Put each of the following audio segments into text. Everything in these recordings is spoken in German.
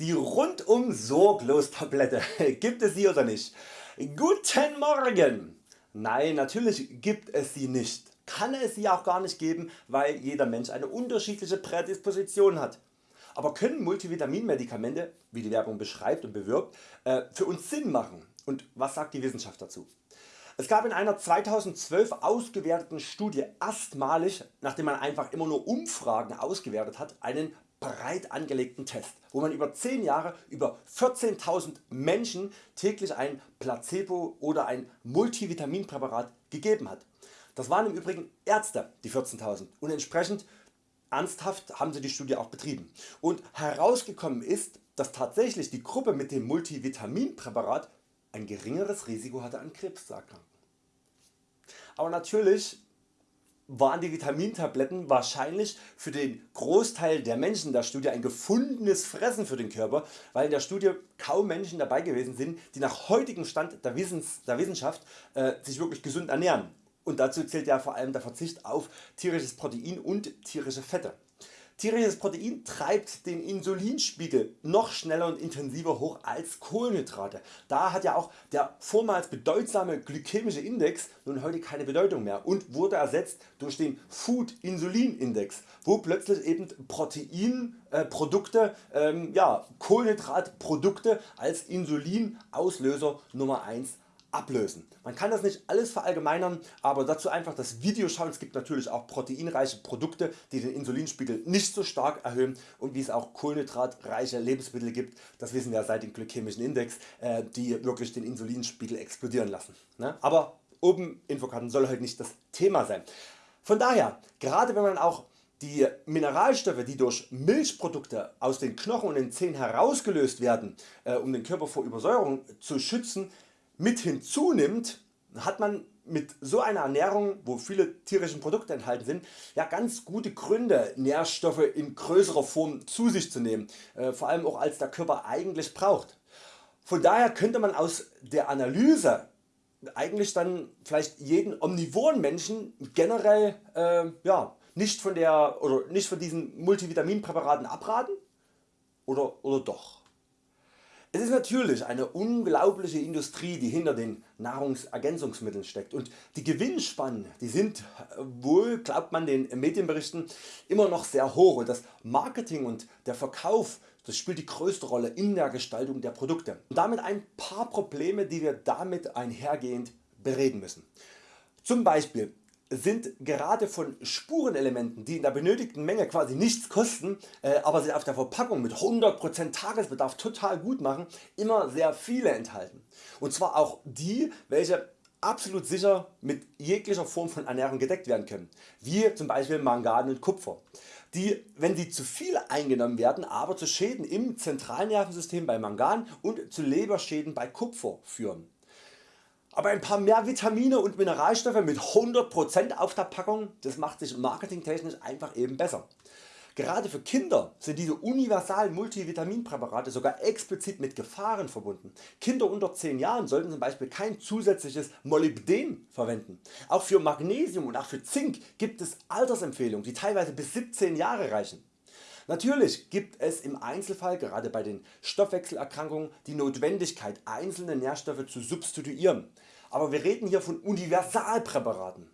Die rundum sorglos Tablette, gibt es sie oder nicht? Guten Morgen! Nein natürlich gibt es sie nicht, kann es sie auch gar nicht geben, weil jeder Mensch eine unterschiedliche Prädisposition hat. Aber können Multivitaminmedikamente, wie die Werbung beschreibt und bewirbt, äh, für uns Sinn machen und was sagt die Wissenschaft dazu? Es gab in einer 2012 ausgewerteten Studie erstmalig, nachdem man einfach immer nur Umfragen ausgewertet hat, einen breit angelegten Test, wo man über 10 Jahre über 14.000 Menschen täglich ein Placebo oder ein Multivitaminpräparat gegeben hat. Das waren im Übrigen Ärzte die 14.000 und entsprechend ernsthaft haben sie die Studie auch betrieben. Und herausgekommen ist, dass tatsächlich die Gruppe mit dem Multivitaminpräparat ein geringeres Risiko hatte an Krebs zu erkranken. Aber natürlich waren die Vitamintabletten wahrscheinlich für den Großteil der Menschen der Studie ein gefundenes Fressen für den Körper, weil in der Studie kaum Menschen dabei gewesen sind, die nach heutigem Stand der, Wissens, der Wissenschaft äh, sich wirklich gesund ernähren. Und dazu zählt ja vor allem der Verzicht auf tierisches Protein und tierische Fette. Tierisches Protein treibt den Insulinspiegel noch schneller und intensiver hoch als Kohlenhydrate. Da hat ja auch der vormals bedeutsame glykämische Index nun heute keine Bedeutung mehr und wurde ersetzt durch den Food Insulin Index, wo plötzlich eben Proteinprodukte, äh, ähm, ja, Kohlenhydratprodukte als Insulinauslöser Nummer 1 ablösen. Man kann das nicht alles verallgemeinern, aber dazu einfach das Video schauen. Es gibt natürlich auch proteinreiche Produkte die den Insulinspiegel nicht so stark erhöhen und wie es auch kohlenhydratreiche Lebensmittel gibt, das wissen wir seit dem glykämischen Index, äh, die wirklich den Insulinspiegel explodieren lassen. Ne? Aber oben Infokarten soll heute nicht das Thema sein. Von daher, gerade wenn man auch die Mineralstoffe die durch Milchprodukte aus den Knochen und den Zähnen herausgelöst werden äh, um den Körper vor Übersäuerung zu schützen mit hinzunimmt, hat man mit so einer Ernährung, wo viele tierische Produkte enthalten sind, ja ganz gute Gründe Nährstoffe in größerer Form zu sich zu nehmen, äh, vor allem auch als der Körper eigentlich braucht. Von daher könnte man aus der Analyse eigentlich dann vielleicht jeden omnivoren Menschen generell äh, ja, nicht, von der, oder nicht von diesen Multivitaminpräparaten abraten oder, oder doch. Es ist natürlich eine unglaubliche Industrie die hinter den Nahrungsergänzungsmitteln steckt. Und die Gewinnspannen die sind wohl glaubt man den Medienberichten immer noch sehr hoch. Und das Marketing und der Verkauf das spielt die größte Rolle in der Gestaltung der Produkte. Und damit ein paar Probleme die wir damit einhergehend bereden müssen. Zum Beispiel sind gerade von Spurenelementen die in der benötigten Menge quasi nichts kosten, äh, aber sie auf der Verpackung mit 100% Tagesbedarf total gut machen, immer sehr viele enthalten. Und zwar auch die welche absolut sicher mit jeglicher Form von Ernährung gedeckt werden können, wie zum Beispiel Mangan und Kupfer, die wenn sie zu viel eingenommen werden aber zu Schäden im Zentralnervensystem bei Mangan und zu Leberschäden bei Kupfer führen. Aber ein paar mehr Vitamine und Mineralstoffe mit 100% auf der Packung, das macht sich marketingtechnisch einfach eben besser. Gerade für Kinder sind diese universalen Multivitaminpräparate sogar explizit mit Gefahren verbunden. Kinder unter 10 Jahren sollten zum Beispiel kein zusätzliches Molybden verwenden. Auch für Magnesium und auch für Zink gibt es Altersempfehlungen die teilweise bis 17 Jahre reichen. Natürlich gibt es im Einzelfall gerade bei den Stoffwechselerkrankungen die Notwendigkeit einzelne Nährstoffe zu substituieren, aber wir reden hier von Universalpräparaten.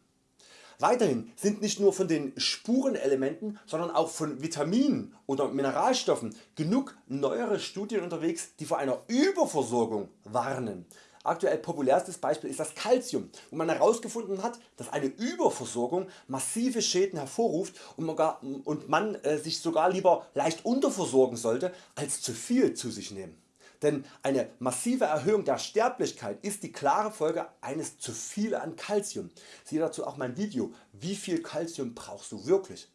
Weiterhin sind nicht nur von den Spurenelementen, sondern auch von Vitaminen oder Mineralstoffen genug neuere Studien unterwegs die vor einer Überversorgung warnen. Aktuell populärstes Beispiel ist das Calcium, wo man herausgefunden hat, dass eine Überversorgung massive Schäden hervorruft und man äh, sich sogar lieber leicht unterversorgen sollte als zu viel zu sich nehmen. Denn eine massive Erhöhung der Sterblichkeit ist die klare Folge eines zu viel an Calcium. Siehe dazu auch mein Video wie viel Calcium brauchst du wirklich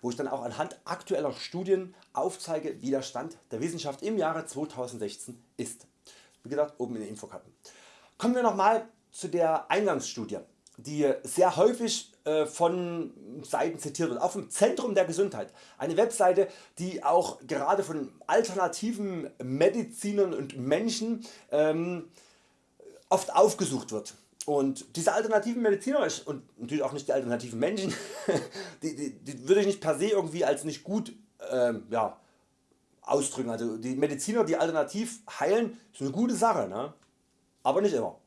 wo ich dann auch anhand aktueller Studien aufzeige wie der Stand der Wissenschaft im Jahre 2016 ist. Wie gesagt oben in den Infokarten. Kommen wir nochmal zu der Eingangsstudie die sehr häufig äh, von Seiten zitiert wird, auch vom Zentrum der Gesundheit. Eine Webseite die auch gerade von alternativen Medizinern und Menschen ähm, oft aufgesucht wird. Und diese alternativen Mediziner und natürlich auch nicht die alternativen Menschen, die, die, die würde ich nicht per se irgendwie als nicht gut ähm, ja, ausdrücken. Also die Mediziner die alternativ heilen ist eine gute Sache, ne? aber nicht immer.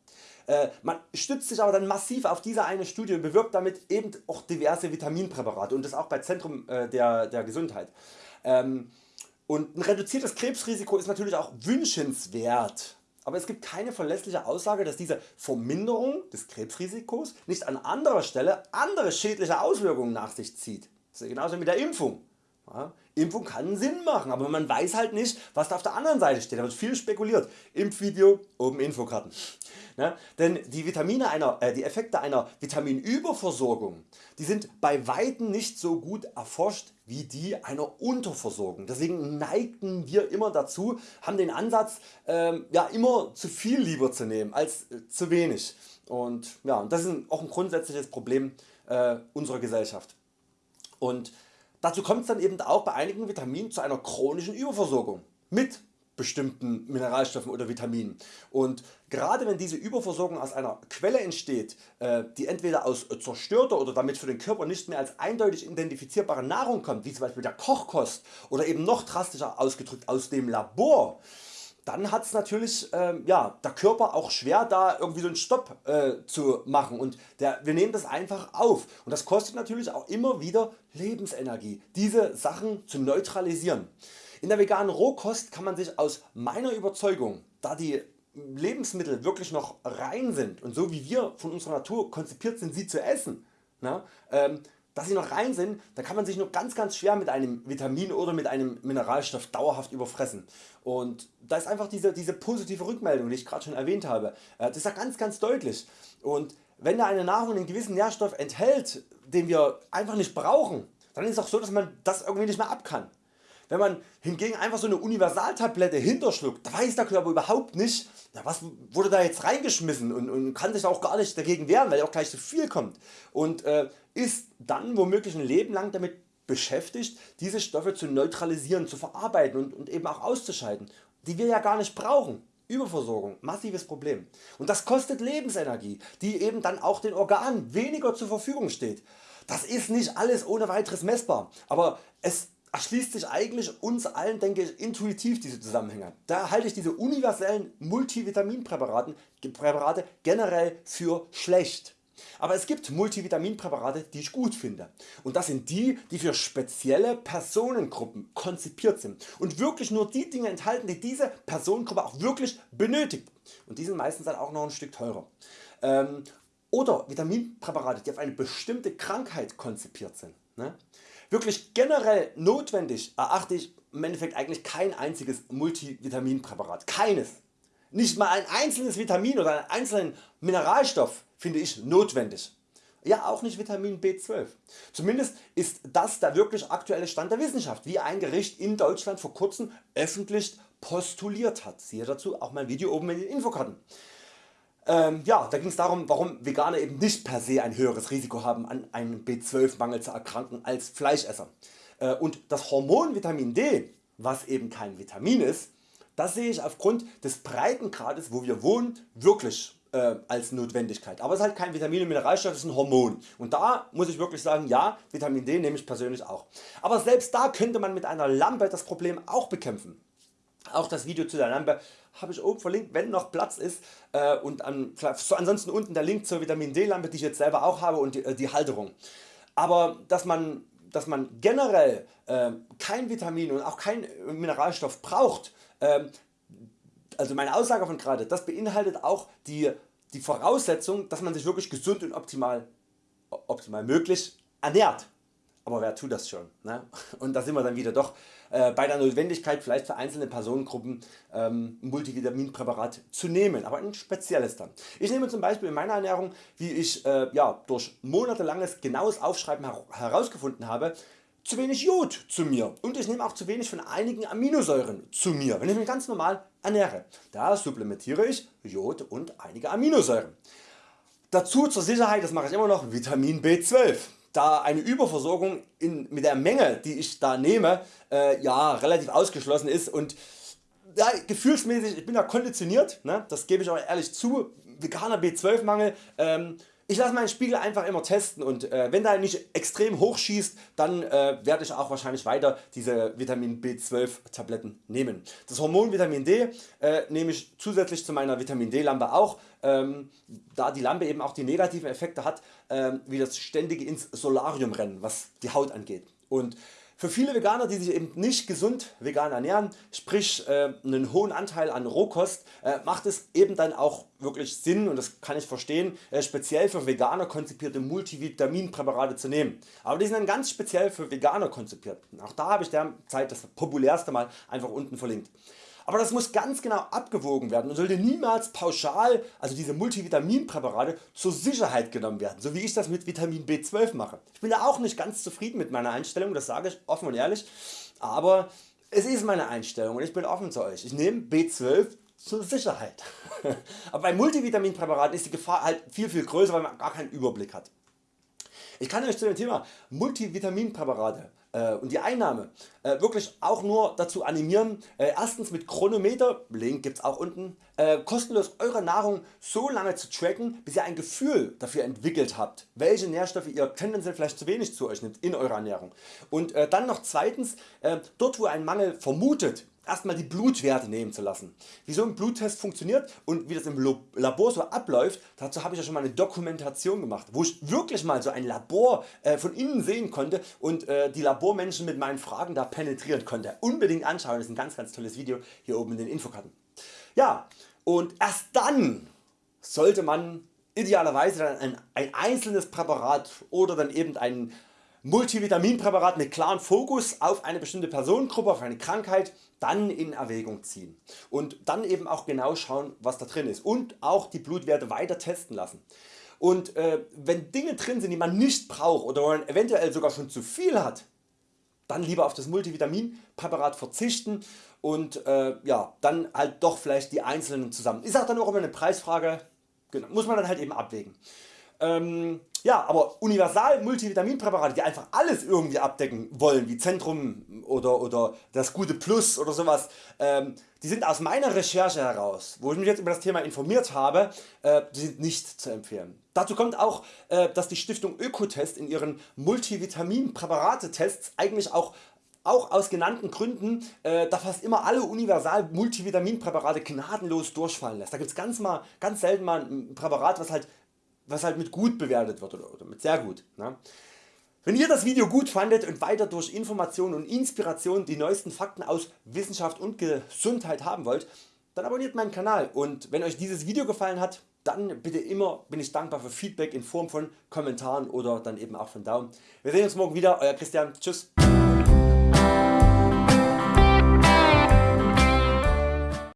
Äh, man stützt sich aber dann massiv auf diese eine Studie und bewirbt damit eben auch diverse Vitaminpräparate und das auch bei Zentrum äh, der, der Gesundheit. Ähm, und ein reduziertes Krebsrisiko ist natürlich auch wünschenswert. Aber es gibt keine verlässliche Aussage dass diese Verminderung des Krebsrisikos nicht an anderer Stelle andere schädliche Auswirkungen nach sich zieht. Das ist genauso mit der Impfung. Ja, Impfung kann Sinn machen, aber man weiß halt nicht was da auf der anderen Seite steht. Da wird viel spekuliert. Impfvideo, oben Infokarten. Ne? Denn die, Vitamine einer, äh, die Effekte einer Vitaminüberversorgung die sind bei Weitem nicht so gut erforscht wie die einer Unterversorgung. Deswegen neigten wir immer dazu, haben den Ansatz ähm, ja, immer zu viel lieber zu nehmen als äh, zu wenig. Und ja, das ist auch ein grundsätzliches Problem äh, unserer Gesellschaft. Und Dazu kommt es dann eben auch bei einigen Vitaminen zu einer chronischen Überversorgung mit bestimmten Mineralstoffen oder Vitaminen. Und gerade wenn diese Überversorgung aus einer Quelle entsteht, äh, die entweder aus zerstörter oder damit für den Körper nicht mehr als eindeutig identifizierbare Nahrung kommt, wie zum Beispiel der Kochkost oder eben noch drastischer ausgedrückt aus dem Labor, dann hat es natürlich ähm, ja, der Körper auch schwer da irgendwie so einen Stopp äh, zu machen und der, wir nehmen das einfach auf und das kostet natürlich auch immer wieder Lebensenergie diese Sachen zu neutralisieren. In der veganen Rohkost kann man sich aus meiner Überzeugung, da die Lebensmittel wirklich noch rein sind und so wie wir von unserer Natur konzipiert sind sie zu essen, na, ähm, dass sie noch rein sind, da kann man sich nur ganz ganz schwer mit einem Vitamin oder mit einem Mineralstoff dauerhaft überfressen. Und da ist einfach diese, diese positive Rückmeldung die ich gerade schon erwähnt habe. Äh, das ist ja ganz ganz deutlich. Und wenn da eine Nahrung einen gewissen Nährstoff enthält den wir einfach nicht brauchen, dann ist es auch so dass man das irgendwie nicht mehr ab kann. Wenn man hingegen einfach so eine Universaltablette hinterschluckt, da weiß der Körper überhaupt nicht was wurde da jetzt reingeschmissen und, und kann sich auch gar nicht dagegen wehren, weil auch gleich zu viel kommt und äh, ist dann womöglich ein Leben lang damit beschäftigt diese Stoffe zu neutralisieren, zu verarbeiten und, und eben auch auszuscheiden, die wir ja gar nicht brauchen. Überversorgung, massives Problem. Und das kostet Lebensenergie, die eben dann auch den Organen weniger zur Verfügung steht. Das ist nicht alles ohne weiteres messbar, aber es erschließt sich eigentlich uns allen denke ich intuitiv diese Zusammenhänge. Da halte ich diese universellen Multivitaminpräparate generell für schlecht. Aber es gibt Multivitaminpräparate die ich gut finde und das sind die die für spezielle Personengruppen konzipiert sind und wirklich nur die Dinge enthalten die diese Personengruppe auch wirklich benötigt und die sind meistens dann auch noch ein Stück teurer. Ähm, oder Vitaminpräparate die auf eine bestimmte Krankheit konzipiert sind. Ne? Wirklich generell notwendig erachte ich im Endeffekt eigentlich kein einziges Multivitaminpräparat. Keines. Nicht mal ein einzelnes Vitamin oder einen einzelnen Mineralstoff finde ich notwendig. Ja auch nicht Vitamin B12. Zumindest ist das der wirklich aktuelle Stand der Wissenschaft, wie ein Gericht in Deutschland vor kurzem öffentlich postuliert hat. Siehe dazu auch mein Video oben in den Infokarten. Ähm, ja, da ging es darum warum Veganer eben nicht per se ein höheres Risiko haben an einem B12 Mangel zu erkranken als Fleischesser. Äh, und das Hormon Vitamin D, was eben kein Vitamin ist, das sehe ich aufgrund des Breitengrades wo wir wohnen wirklich äh, als Notwendigkeit. Aber es ist halt kein Vitamin und Mineralstoff, es ist ein Hormon. Und da muss ich wirklich sagen, ja Vitamin D nehme ich persönlich auch. Aber selbst da könnte man mit einer Lampe das Problem auch bekämpfen. Auch das Video zu der Lampe habe ich oben verlinkt, wenn noch Platz ist äh, und an, so ansonsten unten der Link zur Vitamin D Lampe die ich jetzt selber auch habe und die, äh, Halterung. Aber dass man, dass man generell äh, kein Vitamin und auch kein Mineralstoff braucht, äh, also meine Aussage von gerade, das beinhaltet auch die, die Voraussetzung dass man sich wirklich gesund und optimal, optimal möglich ernährt aber wer tut das schon? Ne? Und da sind wir dann wieder doch äh, bei der Notwendigkeit vielleicht für einzelne Personengruppen ähm, Multivitaminpräparat zu nehmen, aber ein spezielles dann. Ich nehme zum Beispiel in meiner Ernährung wie ich äh, ja, durch monatelanges genaues Aufschreiben her herausgefunden habe zu wenig Jod zu mir und ich nehme auch zu wenig von einigen Aminosäuren zu mir, wenn ich mich ganz normal ernähre. Da supplementiere ich Jod und einige Aminosäuren. Dazu zur Sicherheit, das mache ich immer noch, Vitamin B12 da eine Überversorgung in, mit der Menge die ich da nehme äh, ja relativ ausgeschlossen ist. Und ja, gefühlsmäßig ich bin da konditioniert, ne, das gebe ich auch ehrlich zu, veganer B12 Mangel ähm, ich lasse meinen Spiegel einfach immer testen und äh, wenn der nicht extrem hoch schießt, dann äh, werde ich auch wahrscheinlich weiter diese Vitamin B12 Tabletten nehmen. Das Hormon Vitamin D äh, nehme ich zusätzlich zu meiner Vitamin D Lampe auch, ähm, da die Lampe eben auch die negativen Effekte hat, ähm, wie das ständige ins Solarium rennen, was die Haut angeht. Und für viele Veganer die sich eben nicht gesund vegan ernähren, sprich äh, einen hohen Anteil an Rohkost, äh, macht es eben dann auch wirklich Sinn und das kann ich verstehen äh, speziell für Veganer konzipierte Multivitaminpräparate zu nehmen. Aber die sind dann ganz speziell für Veganer konzipiert. Auch da habe ich derzeit das populärste mal einfach unten verlinkt. Aber das muss ganz genau abgewogen werden und sollte niemals pauschal, also diese Multivitaminpräparate, zur Sicherheit genommen werden, so wie ich das mit Vitamin B12 mache. Ich bin da auch nicht ganz zufrieden mit meiner Einstellung, das sage ich offen und ehrlich, aber es ist meine Einstellung und ich bin offen zu Euch. Ich nehme B12 zur Sicherheit. aber bei Multivitaminpräparaten ist die Gefahr halt viel viel größer, weil man gar keinen Überblick hat. Ich kann Euch zu dem Thema Multivitaminpräparate und die Einnahme äh, wirklich auch nur dazu animieren, äh, erstens mit Chronometer, Link gibt's auch unten, äh, kostenlos Eure Nahrung so lange zu tracken bis ihr ein Gefühl dafür entwickelt habt, welche Nährstoffe ihr tendenziell vielleicht zu wenig zu Euch nimmt in eurer Ernährung. Und äh, dann noch zweitens, äh, dort wo einen Mangel vermutet, erstmal die Blutwerte nehmen zu lassen. Wie so ein Bluttest funktioniert und wie das im Labor so abläuft, dazu habe ich ja schon mal eine Dokumentation gemacht, wo ich wirklich mal so ein Labor äh, von innen sehen konnte und äh, die Labormenschen mit meinen Fragen da penetrieren konnte. Unbedingt anschauen, das ist ein ganz ganz tolles Video hier oben in den Infokarten. Ja und erst dann sollte man idealerweise dann ein, ein einzelnes Präparat oder dann eben ein Multivitaminpräparat mit klarem Fokus auf eine bestimmte Personengruppe, auf eine Krankheit dann in Erwägung ziehen und dann eben auch genau schauen was da drin ist und auch die Blutwerte weiter testen lassen. Und äh, wenn Dinge drin sind die man nicht braucht oder man eventuell sogar schon zu viel hat, dann lieber auf das Multivitaminpräparat verzichten und äh, ja, dann halt doch vielleicht die einzelnen zusammen. Ist auch dann auch immer eine Preisfrage, genau, muss man dann halt eben abwägen. Ähm, ja, aber universal Multivitaminpräparate, die einfach alles irgendwie abdecken wollen, wie Zentrum oder, oder das gute Plus oder sowas, ähm, die sind aus meiner Recherche heraus, wo ich mich jetzt über das Thema informiert habe, äh, die sind nicht zu empfehlen. Dazu kommt auch, äh, dass die Stiftung Ökotest in ihren Multivitaminpräparate-Tests eigentlich auch auch aus genannten Gründen äh, da fast immer alle universal Multivitaminpräparate gnadenlos durchfallen lässt. Da gibt es ganz, ganz selten mal ein Präparat was halt was halt mit gut bewertet wird oder, oder mit sehr gut. Ne? Wenn ihr das Video gut fandet und weiter durch Informationen und Inspiration die neuesten Fakten aus Wissenschaft und Gesundheit haben wollt, dann abonniert meinen Kanal und wenn Euch dieses Video gefallen hat, dann bitte immer bin ich dankbar für Feedback in Form von Kommentaren oder dann eben auch von Daumen. Wir sehen uns morgen wieder, Euer Christian, tschüss.